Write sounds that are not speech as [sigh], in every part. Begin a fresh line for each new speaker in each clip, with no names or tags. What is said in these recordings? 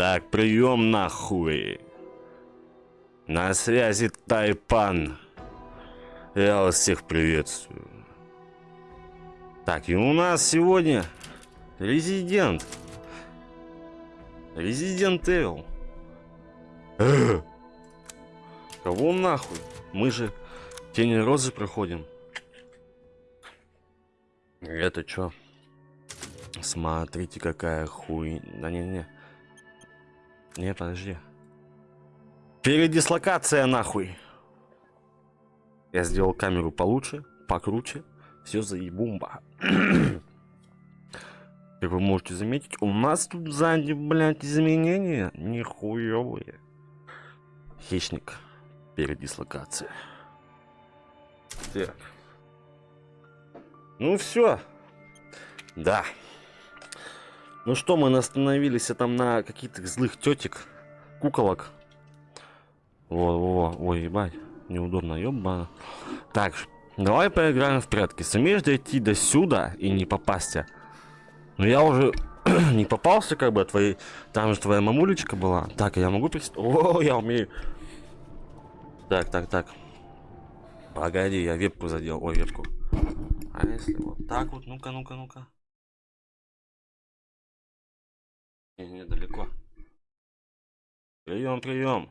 Так, прием нахуй. На связи Тайпан. Я вас всех приветствую. Так, и у нас сегодня резидент. Резидент Evil. [clears throat] Кого нахуй? Мы же Тени Розы проходим. Это что? Смотрите, какая хуй... Да не-не. Не, подожди. Передислокация нахуй. Я сделал камеру получше, покруче. Все заебумба. [clears throat] Как вы можете заметить, у нас тут сзади, блядь, изменения нихуевые. Хищник. Передислокация. Так. Ну все. Да. Ну что, мы остановились там на каких-то злых тетек, куколок. Во, во, ой, ебать, неудобно, ёбана. Так, давай поиграем в прятки. Сумеешь дойти до сюда и не попасть? Ну я уже [clears throat] не попался, как бы, твои... Там же твоя мамулечка была. Так, я могу прийти? О, я умею. Так, так, так. Погоди, я вебку задел. Ой, вебку. А если вот так вот? Ну-ка, ну-ка, ну-ка. Не, недалеко. Прием, прием.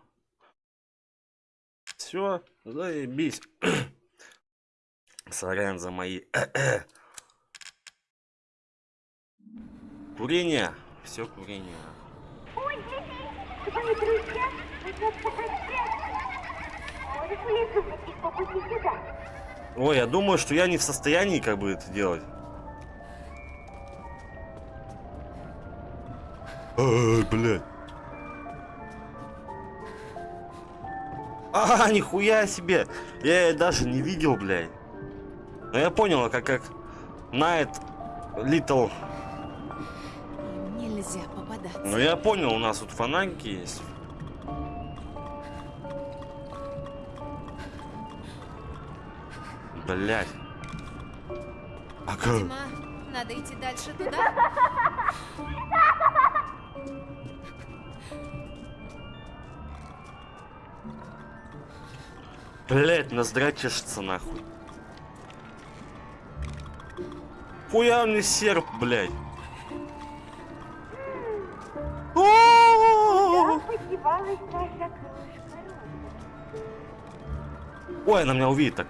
Все, заебись. [coughs] Сорян за мои. [coughs] Курение. Все курение. Ой, я думаю, что я не в состоянии как бы это делать. Ой, блядь. А, нихуя себе. Я даже не видел, блядь. Но я понял, как как Night Little. Нельзя попадаться. Ну я понял, у нас тут фонарики есть. Блять. А как? Дима, надо идти дальше туда. Блять, ноздра чешется нахуй. Хуя мне серп, блядь. Ой, она меня увидит так.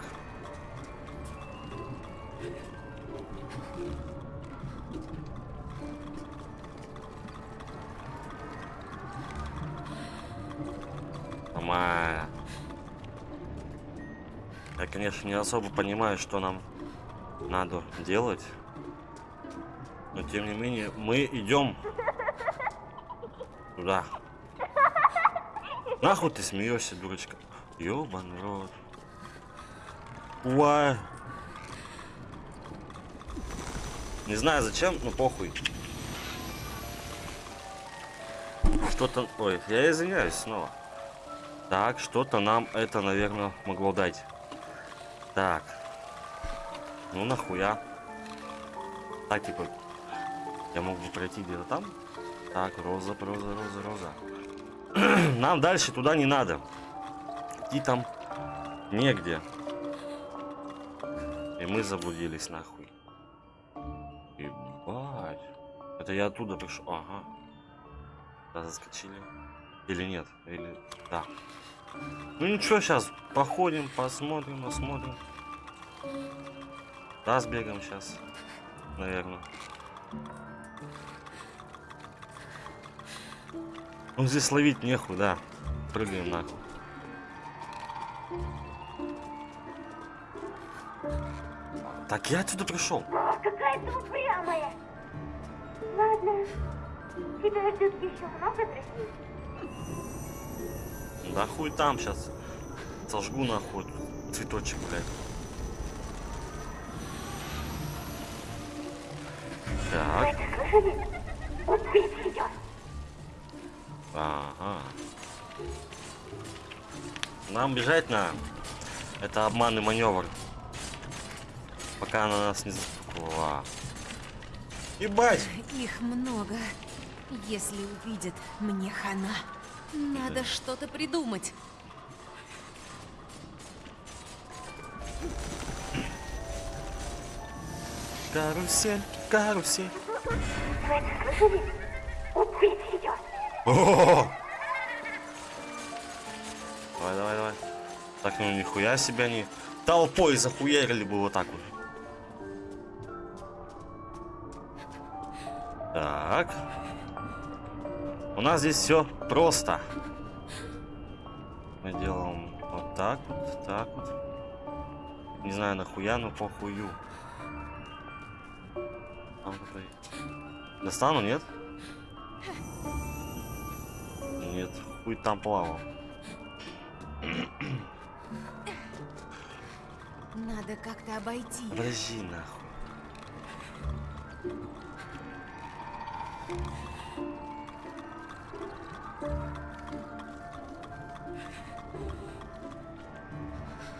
Конечно, не особо понимаю, что нам надо делать. Но, тем не менее, мы идем туда. Нахуй ты смеешься, дурочка? Ёбаный рот. Уай. Не знаю зачем, но похуй. Что-то... Ой, я извиняюсь снова. Так, что-то нам это, наверное, могло дать. Так. Ну нахуя. Так, типа, я мог бы пройти где-то там. Так, роза, роза, роза, роза. [clears throat] Нам дальше туда не надо. Идти там негде. И мы заблудились нахуй. Ебать. Это я оттуда пришел. Ага. Да, заскочили. Или нет? Или... Да. Ну ничего, сейчас походим, посмотрим, посмотрим. Да, сбегаем сейчас, наверное. Ну здесь ловить нехуй, да. Прыгаем нахуй. Так я отсюда пришел.
Какая ты упрямая. Ладно, тебя ждет еще много друзей.
Да хуй там сейчас. Сожгу нахуй цветочек, блядь. Так. Ага. Нам бежать на. Это обманный маневр. Пока она нас не заспокоила. Ебать!
Их много. Если увидят, мне хана. Надо что-то придумать.
Карусель, карусель.
Это слышали? Убить ее!
О! Давай, давай, давай. Так, ну нихуя себе они толпой захуярили бы вот так вот. Так. У нас здесь все просто. Мы делаем вот так вот, так вот. Не знаю нахуя, но похую. Там какой- Достану, нет? Нет, хуй там плавал.
Надо как-то обойти.
Подожди нахуй.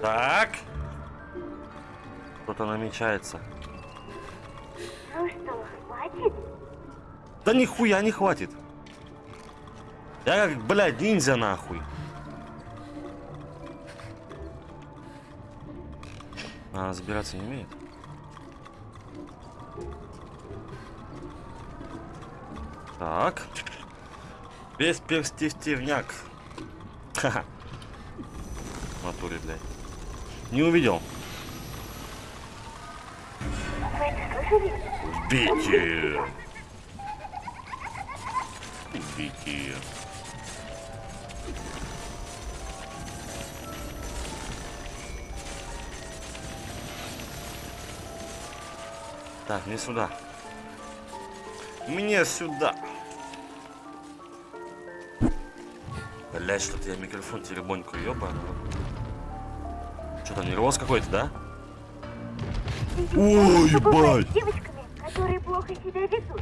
Так. Кто-то намечается. Да нихуя не хватит. Я как, блядь, ниндзя нахуй. А, забираться не умеет. Так. Весь перстивняк. Ха-ха. В натуре, блядь. Не увидел.
Вы
Убейте! Так, мне сюда. Мне сюда. Блять, что-то я микрофон теребоньку ебаный. Что там, нервоз какой-то, да? Ой, ебать!
девочками, которые плохо себя ведут?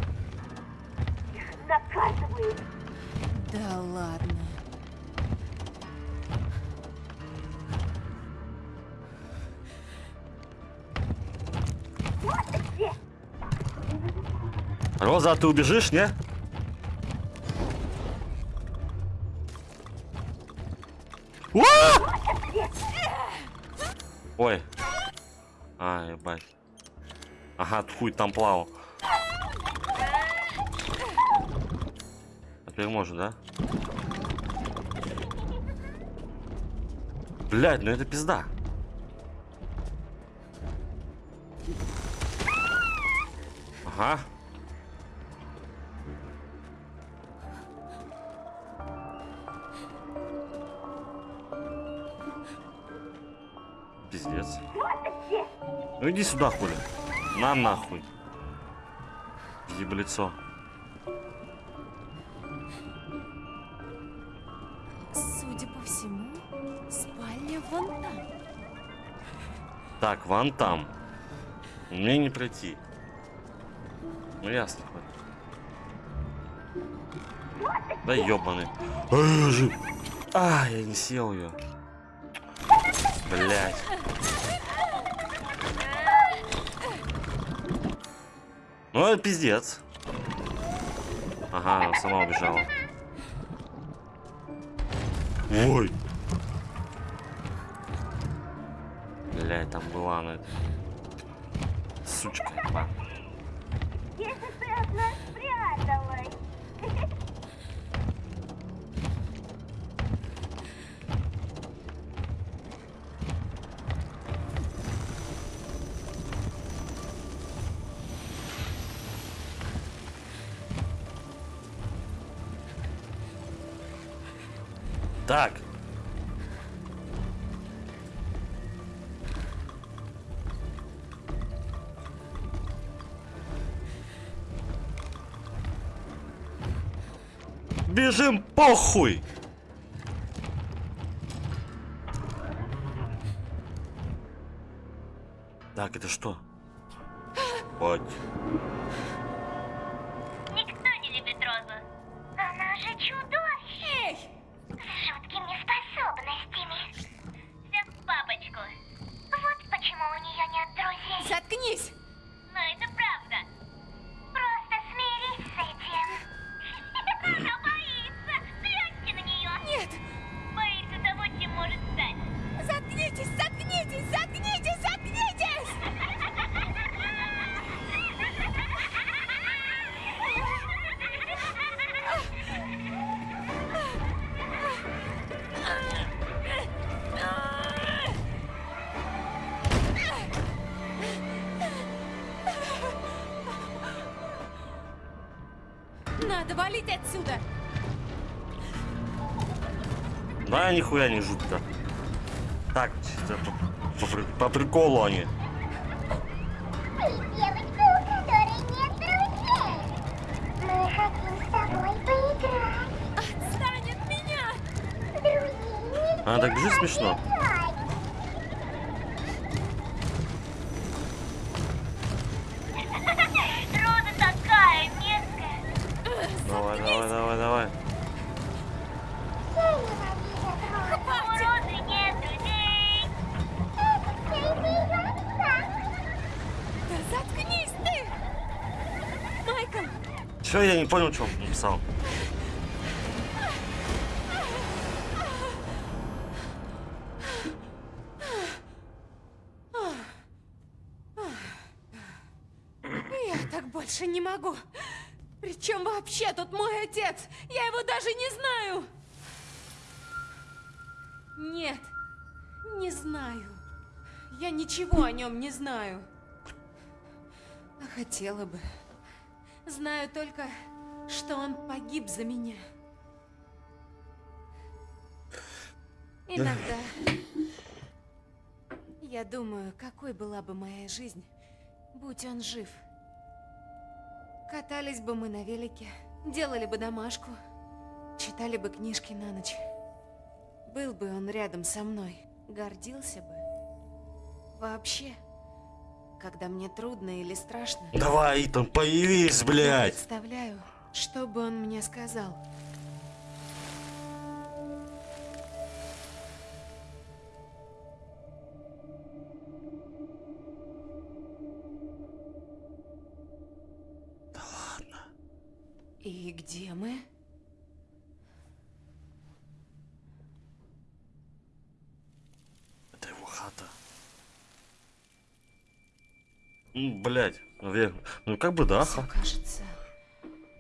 Да ладно.
Роза, а ты убежишь, не? Уа! Ой. А, ебать. Ага, хуй там плавал. А теперь можно, да? Блядь, ну это пизда. Ага. Пиздец. Ну иди сюда, хули. На нахуй. Еблицо.
Судя
Так, вон там. Мне не пройти. Ну ясно. Да ебаный. А, я не съел ее. Блять. Ну это пиздец. Ага, она сама убежала. Ой. Блять, там была она. Сучка. ебаная. Бежим похуй! Так, это что? Вот.
Никто не любит Розу. Она же чудовище! С жуткими способностями. Все в папочку. Вот почему у нее нет друзей.
Заткнись!
Да, нихуя не жутко. Так, по, по по приколу они.
Ты девочка, у которой
не понял, что он написал.
Я так больше не могу. Причем вообще тут мой отец? Я его даже не знаю. Нет, не знаю. Я ничего о нем не знаю. А хотела бы. Знаю только, что он погиб за меня. Иногда я думаю, какой была бы моя жизнь, будь он жив. Катались бы мы на велике, делали бы домашку, читали бы книжки на ночь. Был бы он рядом со мной, гордился бы. Вообще, когда мне трудно или страшно,
Давай, Итан, появись,
я
блядь.
представляю, что бы он мне сказал.
Да ладно.
И где мы?
Это его хата. Ну, блядь, наверное. Ну, как бы да.
Все кажется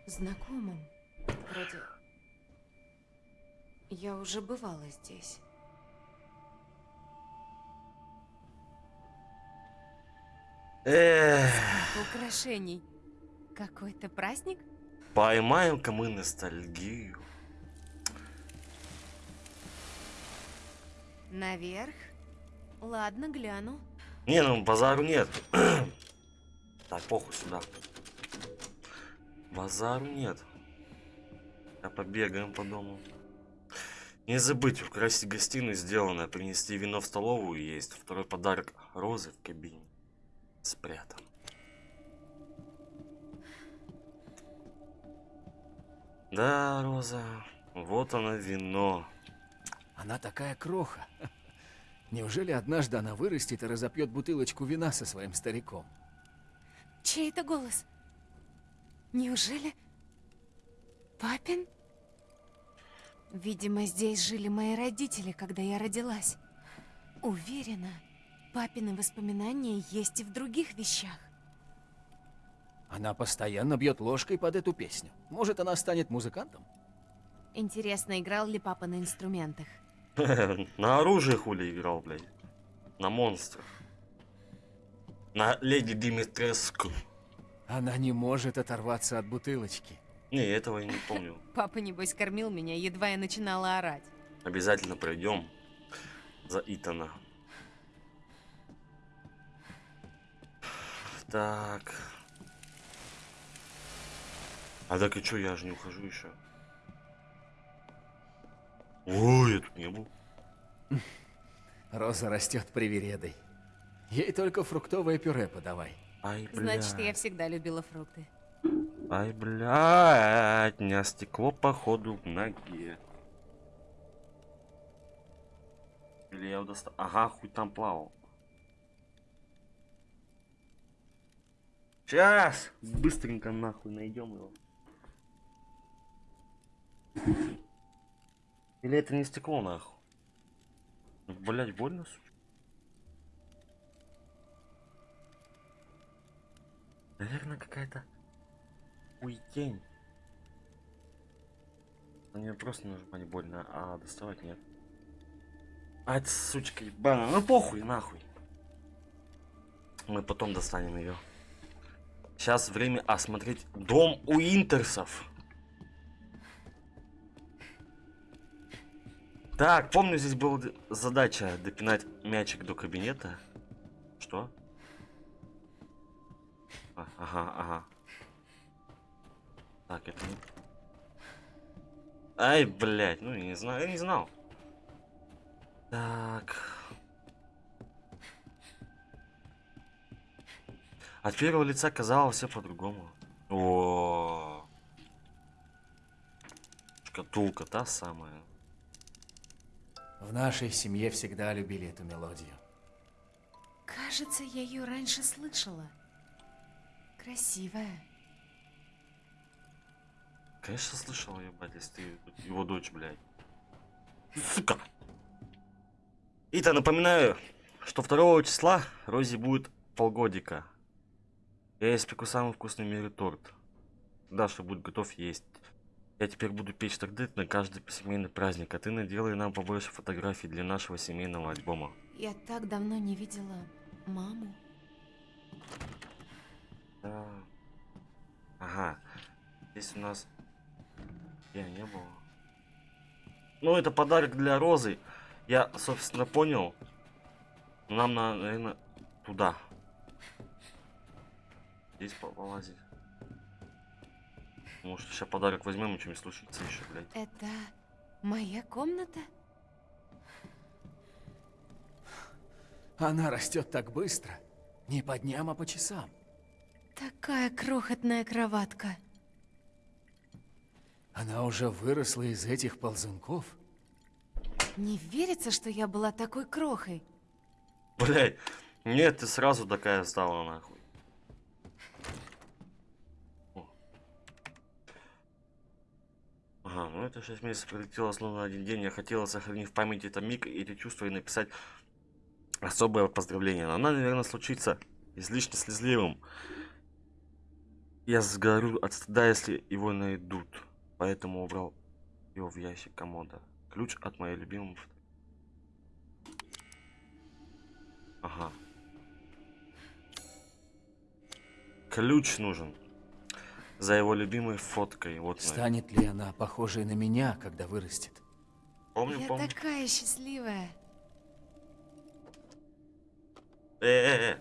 знакомым. Вроде я уже бывала здесь.
Эх,
Украшений. Какой-то праздник?
поймаем-ка мы ностальгию.
Наверх? Ладно, гляну.
Не, ну базару нет. [clears throat] так, похуй сюда. Базару нет. А побегаем по дому. Не забыть украсить гостиную сделанное, принести вино в столовую и есть. Второй подарок розы в кабине. Спрятан. Да, Роза, вот оно вино.
Она такая кроха. Неужели однажды она вырастет и разопьет бутылочку вина со своим стариком?
Чей это голос? Неужели? Папин? Видимо, здесь жили мои родители, когда я родилась. Уверена, папины воспоминания есть и в других вещах.
Она постоянно бьет ложкой под эту песню. Может, она станет музыкантом?
Интересно, играл ли папа на инструментах? [laughs]
На оружие хули играл, блядь. На монстрах. На леди Димитреску.
Она не может оторваться от бутылочки.
Не, этого я не помню. [laughs]
Папа, небось, кормил меня, едва я начинала орать.
Обязательно пройдем за Итана. Так. А так и чё, я же не ухожу еще. Ой, я тут не был.
Роза растет привередой. Ей только фруктовое пюре подавай.
Ай.
Значит, я всегда любила фрукты.
Ай, блядь, меня стекло походу в ноге. Или я его достал? Ага, хуй там плавал. Сейчас! Быстренько нахуй найдем его. Или это не стекло нахуй? Блять, больно, сука. Наверное, какая-то уйтень. На нее просто нажимать больно, а доставать нет. А это сучка ебаная, ну похуй, нахуй. Мы потом достанем ее. Сейчас время осмотреть дом у Интерсов. Так, помню, здесь была задача допинать мячик до кабинета. Что? А, ага, ага. Так, это не... Ай, блядь, ну я не знаю, я не знал. Так. От первого лица казалось все по-другому. О. Шкатулка та самая.
В нашей семье всегда любили эту мелодию.
Кажется, я ее раньше слышала. Красивая.
Конечно, слышал, ебать, если ты его дочь, блядь. Сука. Итак, напоминаю, что 2 числа Рози будет полгодика. Я испеку самый вкусный в мире торт. Даша будет готов есть. Я теперь буду печь торты на каждый семейный праздник, а ты наделай нам побольше фотографий для нашего семейного альбома.
Я так давно не видела маму.
Да. Ага. Здесь у нас... Я не было. Ну, это подарок для Розы. Я, собственно, понял. Нам надо, наверное, туда. Здесь по- полазить. Может, сейчас подарок возьмем, и что-нибудь случится еще, блядь.
Это моя комната?
Она растет так быстро. Не по дням, а по часам.
Такая крохотная кроватка.
Она уже выросла из этих ползунков.
Не верится, что я была такой крохой.
Блядь. Нет, ты сразу такая стала, нахуй. О. Ага, ну это 6 месяцев пролетело словно один день. Я хотела сохранить в памяти этот миг и эти чувства и написать особое поздравление. Но она, наверное, случится излишне слезливым. Я сгорю от стыда, если его найдут. Поэтому убрал его в ящик комода. Ключ от моей любимой Ага. Ключ нужен. За его любимой фоткой. Вот.
Станет ли она похожей на меня, когда вырастет?
Помню,
я
помню.
такая счастливая.
Э,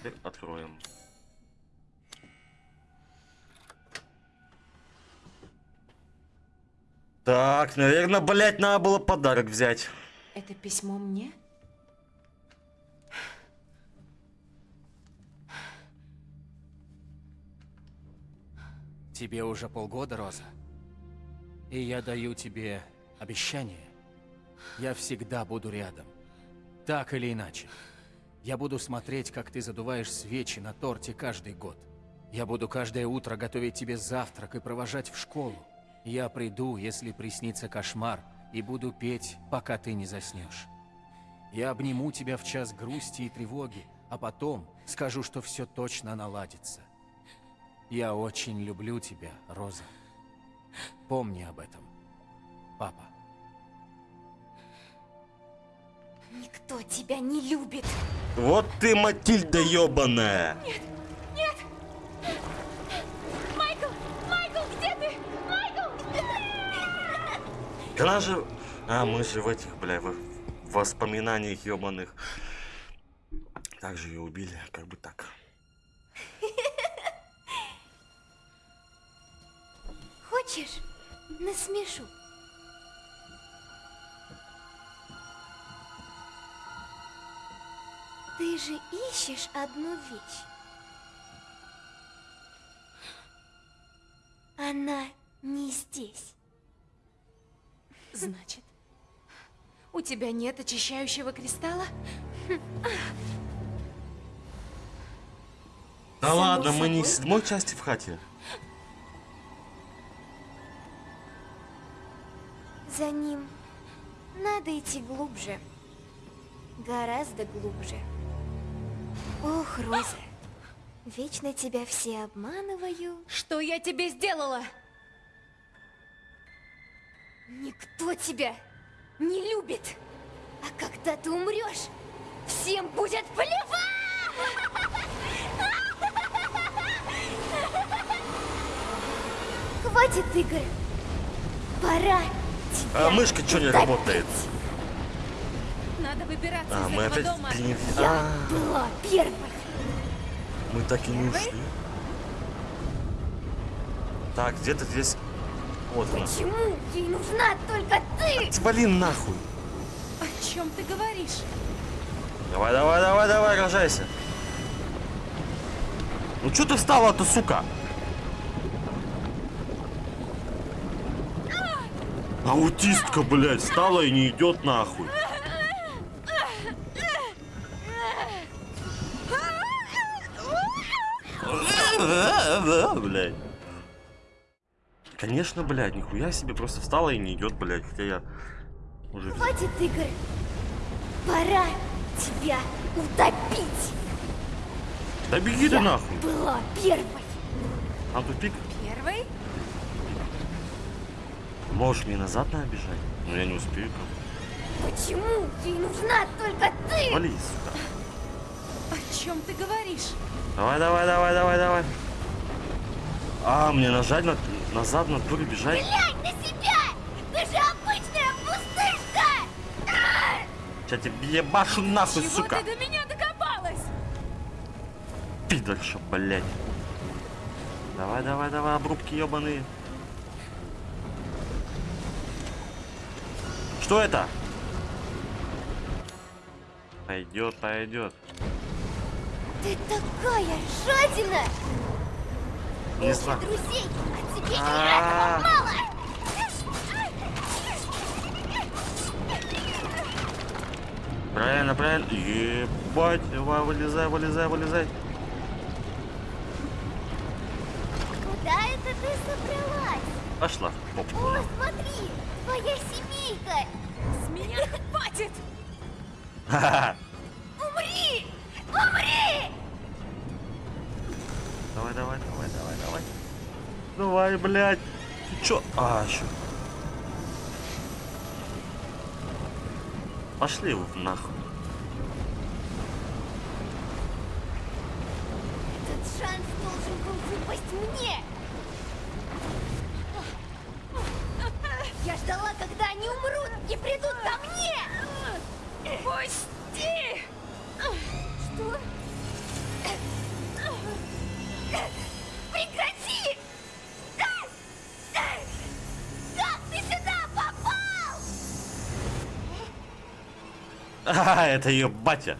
Теперь откроем. Так, наверное, блять, надо было подарок взять.
Это письмо мне?
Тебе уже полгода, Роза. И я даю тебе обещание. Я всегда буду рядом. Так или иначе. Я буду смотреть, как ты задуваешь свечи на торте каждый год. Я буду каждое утро готовить тебе завтрак и провожать в школу. Я приду, если приснится кошмар, и буду петь, пока ты не заснешь. Я обниму тебя в час грусти и тревоги, а потом скажу, что все точно наладится. Я очень люблю тебя, Роза. Помни об этом, папа.
Никто тебя не любит.
Вот ты, Матильда ебаная.
Майкл! Майкл, где ты? Майкл!
Да она же... А, мы же в этих, бля, в воспоминаниях ебаных. Так же ее убили, как бы так.
Хочешь? Насмешу. Ты же ищешь одну вещь. Она не здесь.
Значит, у тебя нет очищающего кристалла?
Да
Само
ладно, мы не в седьмой части в хате.
За ним надо идти глубже. Гораздо глубже. Ох, Роза, вечно тебя все обманываю.
Что я тебе сделала?
Никто тебя не любит. А когда ты умрешь, всем будет плевать! Хватит игр. Пора.
А мышка что не работает?
Выбираться
А,
из
мы
этого
опять
дома.
перенес-
Я
А,
была первой.
мы так и не ушли. Так, где-то здесь... Вот она.
Почему ей нужна только ты?
Свали нахуй.
О чем ты говоришь?
Давай, давай, давай, давай, рожайся. Ну что ты встала-то, сука? Аутистка, блядь, встала и не идет нахуй. Блядь. Конечно, блядь, нихуя себе просто встала и не идет, блядь, хотя я уже...
Хватит игр. Пора тебя утопить.
Да беги ты
Я
нахуй.
была первой.
А тупик?
Первый?
Можешь мне назад надо бежать? Но я не успею. как.
Почему ей нужна только ты?
Вали, сука.
О чем ты говоришь?
Давай, давай, давай, давай, давай. А, мне нажать на... назад на туре бежать?
Глянь на себя! Ты же обычная пустышка!
Сейчас тебе ебашу нахуй,
Чего
сука.
ты до меня докопалась?
Пидорша, блядь. Давай, давай, давай, обрубки ебаные. Что это? Пойдет, пойдет.
Ты такая жадина!
Не знаю.
а
А.
этого мало!
Правильно, правильно. Ебать, давай, вылезай, вылезай, вылезай.
Куда это ты собралась?
Пошла в попу.
О, смотри, твоя семейка!
С меня хватит!
Давай, блядь. Ты чё? А, еще. Пошли вы нахуй.
Этот шанс должен был выпасть мне! Я ждала, когда они умрут и придут ко мне!
Пусти!
Это ее батя.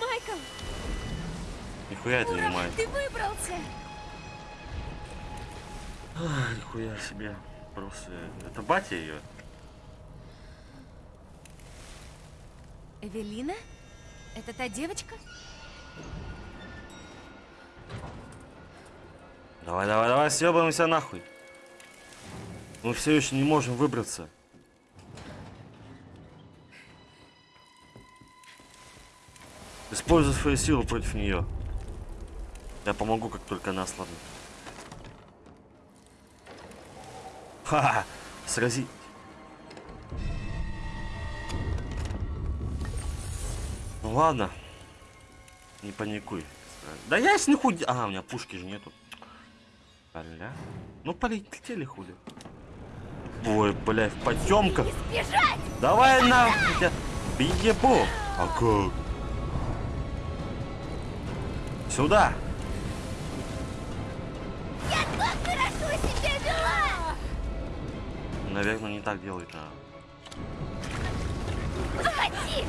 Майкл,
Нихуя это не мать.
ты выбрался!
А, нихуя себе. Просто. Это батя ее.
Эвелина? Это та девочка?
Давай, давай, давай, съебаемся нахуй. Мы все еще не можем выбраться. Используй свою силу против нее. Я помогу, как только она ослабнет. Ха-ха! Срази. Ну ладно. Не паникуй. Да я с нихуя... А, у меня пушки же нету. Бля. Ну полетели хули. Ой, бля, в потемках. Давай на... я Ебу. А как? Сюда.
Я так хорошо себя вела!
Наверное, не так делает, а.
Подходи!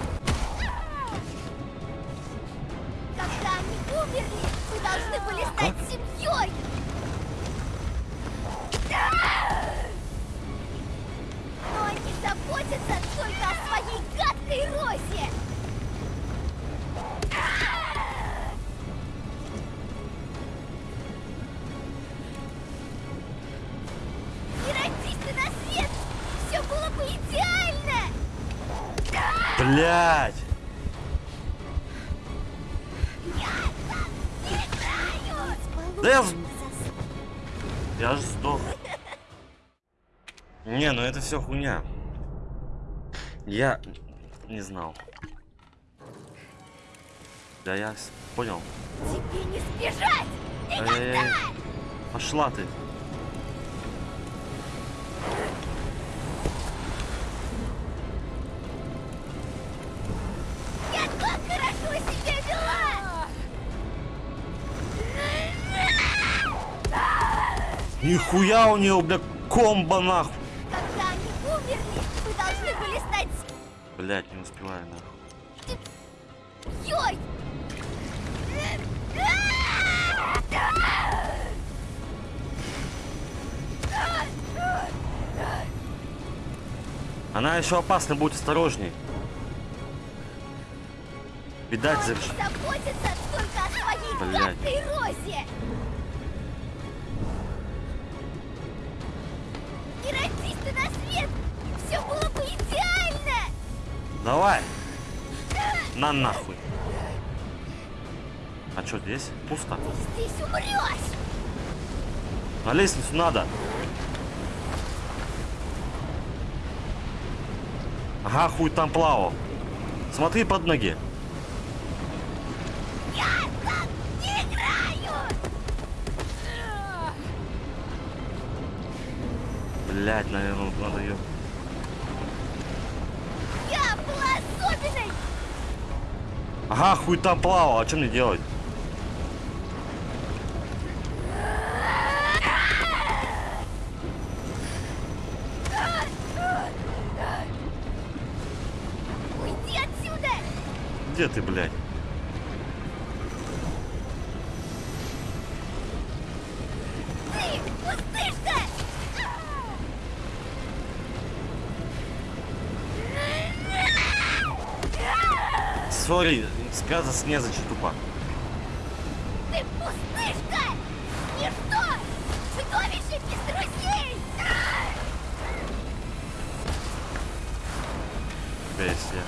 Когда они умерли, мы должны были стать семьей! Но они заботятся только о своей
Блять! Да я... Я ж сдох. Не, ну это все хуйня. Я не знал. Да я понял.
Тебе не сбежать!
Эй, Пошла ты. Нихуя у нее, бля, комбо нахуй.
Когда они умерли, вы должны были стать
Блять, не успеваю нахуй.
Йой!
Она еще опасна, будь осторожней. Видать, за...
заботится только о своей гадкой розе! Ты на свет, все было бы идеально!
Давай. На нахуй. А что здесь? Пусто.
Здесь умрешь!
На лестницу надо. Ага, хуй там плавал. Смотри под ноги. Блять, наверное, надо ее.
Я была особенной!
Ага, хуй там плавал. А что мне делать?
Уйди отсюда!
Где ты, блядь?
Ты пустышка!
Сори, сказать незачем тупо.
Ты пустышка! Ничто! Чудовище без друзей!
Бесия.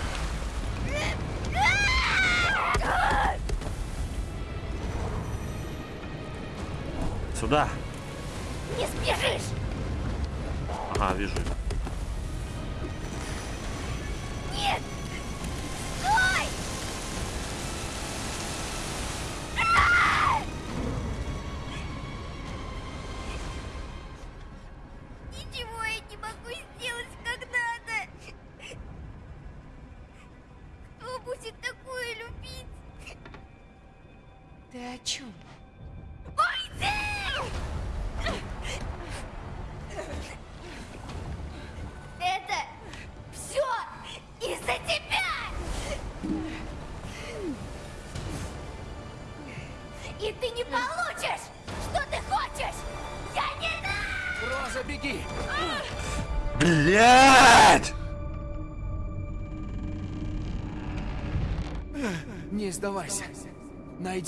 Сюда.
Не сбежишь!
Ага, вижу.
Нет!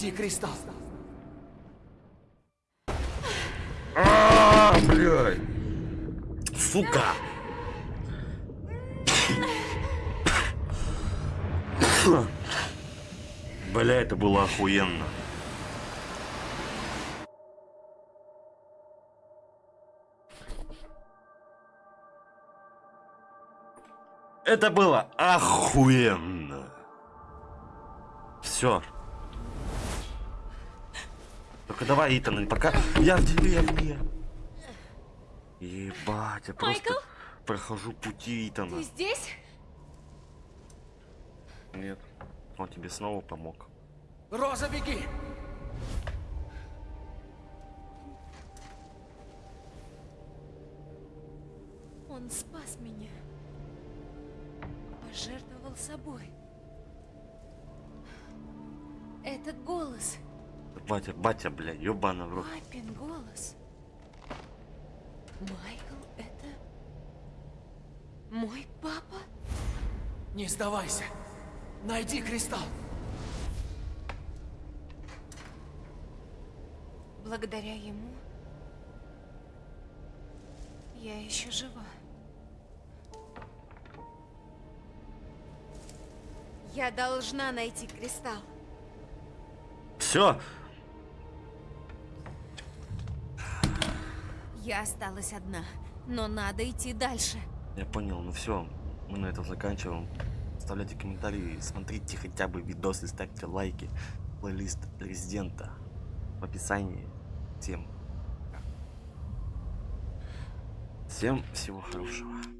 Найди кристалл.
А, блядь. Сука. Бля, это было охуенно. Это было охуенно. Все. Только давай, Итан, пока... Я в деревне. Ебать, я просто
Майкл?
прохожу пути Итана.
Ты здесь?
Нет, он тебе снова помог.
Роза, беги!
Он спас меня. Пожертвовал собой. Этот голос.
Батя, батя, бля, ёбана в рот.
Папин голос. Майкл, это... Мой папа?
Не сдавайся. Найди кристалл.
Благодаря ему я еще жива. Я должна найти кристалл.
Все,
Я осталась одна, но надо идти дальше.
я понял, ну все, мы на этом заканчиваем. Оставляйте комментарии, смотрите хотя бы видосы, ставьте лайки. Плейлист Резидента в описании. Всем. Всем всего хорошего.